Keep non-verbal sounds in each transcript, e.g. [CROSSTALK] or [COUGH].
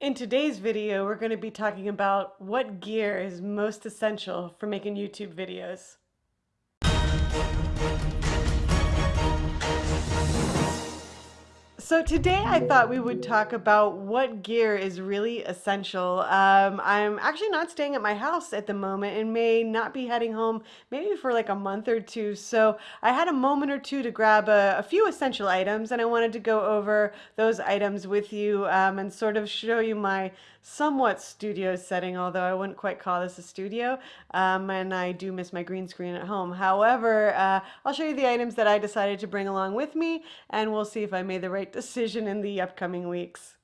In today's video, we're going to be talking about what gear is most essential for making YouTube videos. So today I thought we would talk about what gear is really essential. Um, I'm actually not staying at my house at the moment and may not be heading home maybe for like a month or two. So I had a moment or two to grab a, a few essential items and I wanted to go over those items with you um, and sort of show you my somewhat studio setting, although I wouldn't quite call this a studio. Um, and I do miss my green screen at home. However, uh, I'll show you the items that I decided to bring along with me and we'll see if I made the right decision in the upcoming weeks.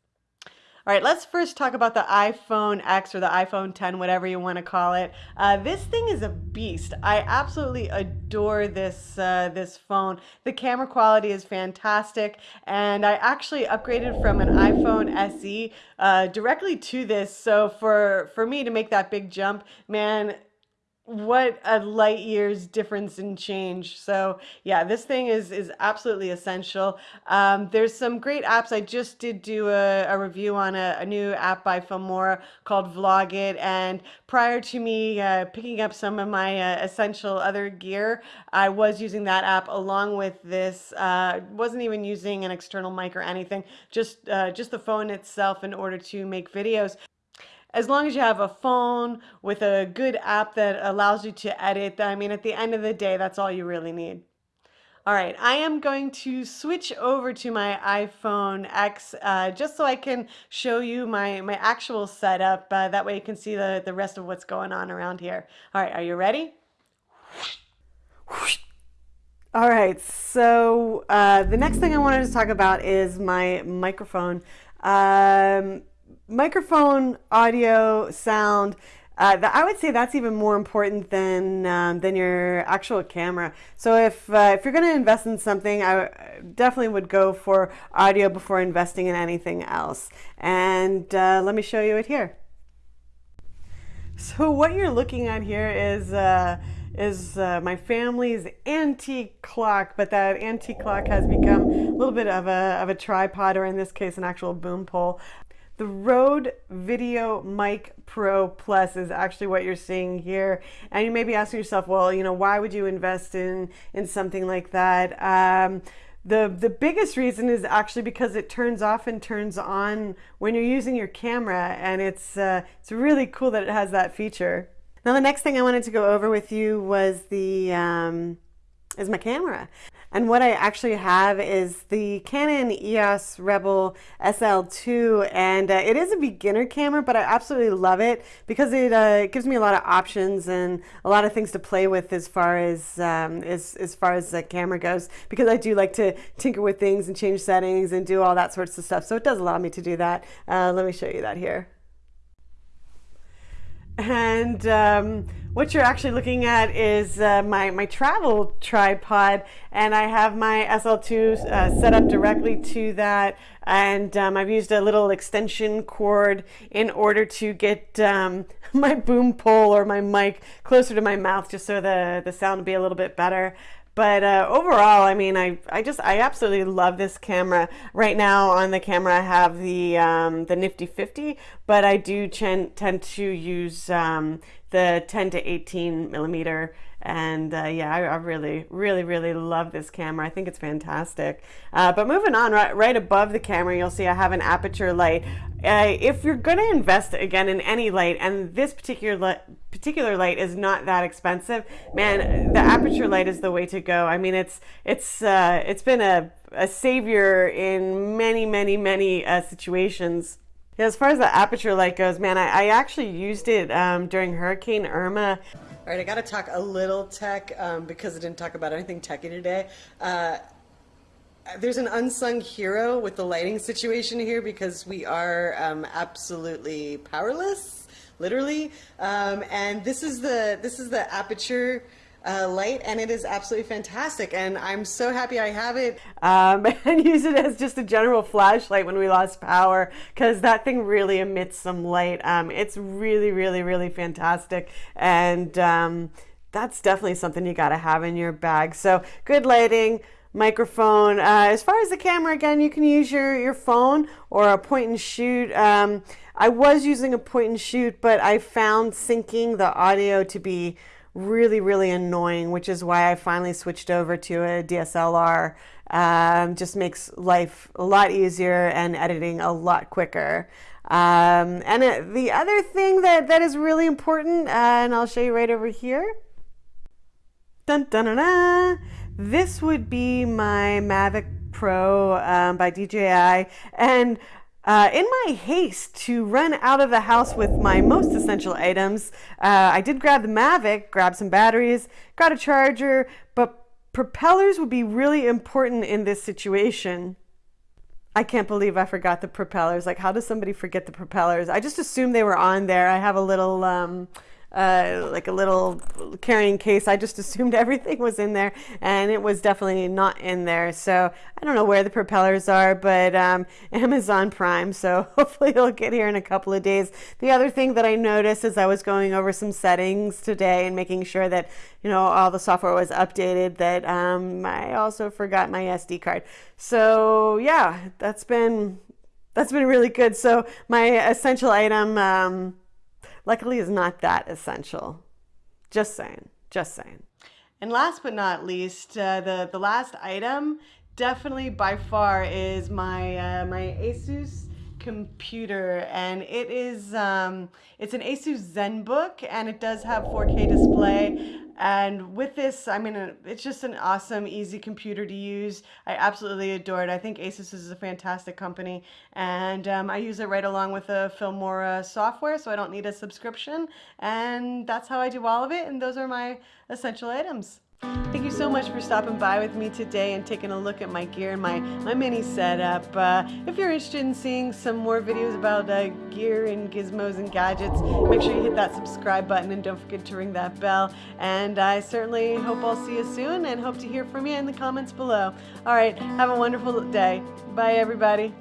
All right, let's first talk about the iPhone X or the iPhone 10, whatever you want to call it. Uh, this thing is a beast. I absolutely adore this uh, this phone. The camera quality is fantastic, and I actually upgraded from an iPhone SE uh, directly to this. So for for me to make that big jump, man, what a light years difference in change. So yeah, this thing is is absolutely essential. Um, there's some great apps. I just did do a, a review on a, a, new app by Filmora called Vlogit. And prior to me uh, picking up some of my uh, essential other gear, I was using that app along with this. Uh, wasn't even using an external mic or anything, just uh, just the phone itself in order to make videos as long as you have a phone with a good app that allows you to edit, I mean, at the end of the day, that's all you really need. All right, I am going to switch over to my iPhone X uh, just so I can show you my, my actual setup. Uh, that way you can see the, the rest of what's going on around here. All right, are you ready? All right, so uh, the next thing I wanted to talk about is my microphone. Um, microphone, audio, sound. Uh, I would say that's even more important than um, than your actual camera. So if uh, if you're going to invest in something, I definitely would go for audio before investing in anything else. And uh, let me show you it here. So what you're looking at here is uh, is uh, my family's antique clock, but that antique clock has become a little bit of a, of a tripod, or in this case, an actual boom pole. The Rode Video Mic Pro Plus is actually what you're seeing here. And you may be asking yourself, well, you know, why would you invest in, in something like that? Um, the, the biggest reason is actually because it turns off and turns on when you're using your camera and it's, uh, it's really cool that it has that feature. Now the next thing I wanted to go over with you was the, um, is my camera. And what I actually have is the Canon EOS Rebel SL2 and uh, it is a beginner camera but I absolutely love it because it, uh, gives me a lot of options and a lot of things to play with as far as um, as, as far as the camera goes because I do like to tinker with things and change settings and do all that sorts of stuff so it does allow me to do that. Uh, let me show you that here. And um, what you're actually looking at is uh, my, my travel tripod and I have my SL2 uh, set up directly to that and um, I've used a little extension cord in order to get um, [LAUGHS] my boom pole or my mic closer to my mouth just so the, the sound will be a little bit better. But uh, overall, I mean, I, I just, I absolutely love this camera. Right now on the camera, I have the, um, the Nifty 50, but I do tend to use um, the 10 to 18 millimeter and uh, yeah I, I, really really really love this camera. I think it's fantastic. Uh, but moving on right, right above the camera you'll see I have an Aputure light. Uh, if you're going to invest again in any light and this particular light particular light is not that expensive man the Aputure light is the way to go. I mean it's it's uh, it's been a, a savior in many many many uh, situations. As far as the Aputure light goes, man, I, I actually used it um, during Hurricane Irma. All right, I got to talk a little tech um, because I didn't talk about anything techy today. Uh, there's an unsung hero with the lighting situation here because we are um, absolutely powerless, literally. Um, and this is the this is the Aputure uh, light and it is absolutely fantastic and I'm so happy I have it um, [LAUGHS] and use it as just a general flashlight when we lost power because that thing really emits some light. Um, it's really, really, really fantastic and um, that's definitely something you got to have in your bag. So good lighting, microphone. Uh, as far as the camera, again, you can use your, your phone or a point and shoot. Um, I was using a point and shoot, but I found syncing the audio to be really, really annoying, which is why I finally switched over to a DSLR. Um, just makes life a lot easier and editing a lot quicker. Um, and it, the other thing that, that is really important, uh, and I'll show you right over here. Dun, dun, dun, dun. This would be my Mavic Pro um, by DJI. And uh, in my haste to run out of the house with my most essential items, uh, I did grab the Mavic, grab some batteries, got a charger, but propellers would be really important in this situation. I can't believe I forgot the propellers. Like, how does somebody forget the propellers? I just assumed they were on there. I have a little um, uh, like a little carrying case. I just [LAUGHS] assumed everything was in there, and it was definitely not in there. So I don't know where the propellers are, but um, [LAUGHS] Amazon Prime. So [LAUGHS] hopefully it'll get here in a couple of days. The other thing that I noticed as I was going over some settings today and making sure that you know all the software was updated, that um, I also forgot my SD card. So yeah, that's been that's been really good. So my essential item. Um, luckily is not that essential. Just saying, just saying. And last but not least, uh, the, the last item definitely by far is my, uh, my Asus computer and it is um, it's an Asus ZenBook and it does have 4K display. And with this I mean it's just an awesome easy computer to use. I absolutely adore it. I think Asus is a fantastic company and um, I use it right along with the Filmora software so I don't need a subscription and that's how I do all of it and those are my essential items. Thank you so much for stopping by with me today and taking a look at my gear and my, my mini setup. Uh, if you're interested in seeing some more videos about uh, gear and gizmos and gadgets, make sure you hit that subscribe button and don't forget to ring that bell. And I certainly hope I'll see you soon and hope to hear from you in the comments below. All right, have a wonderful day. Bye, everybody.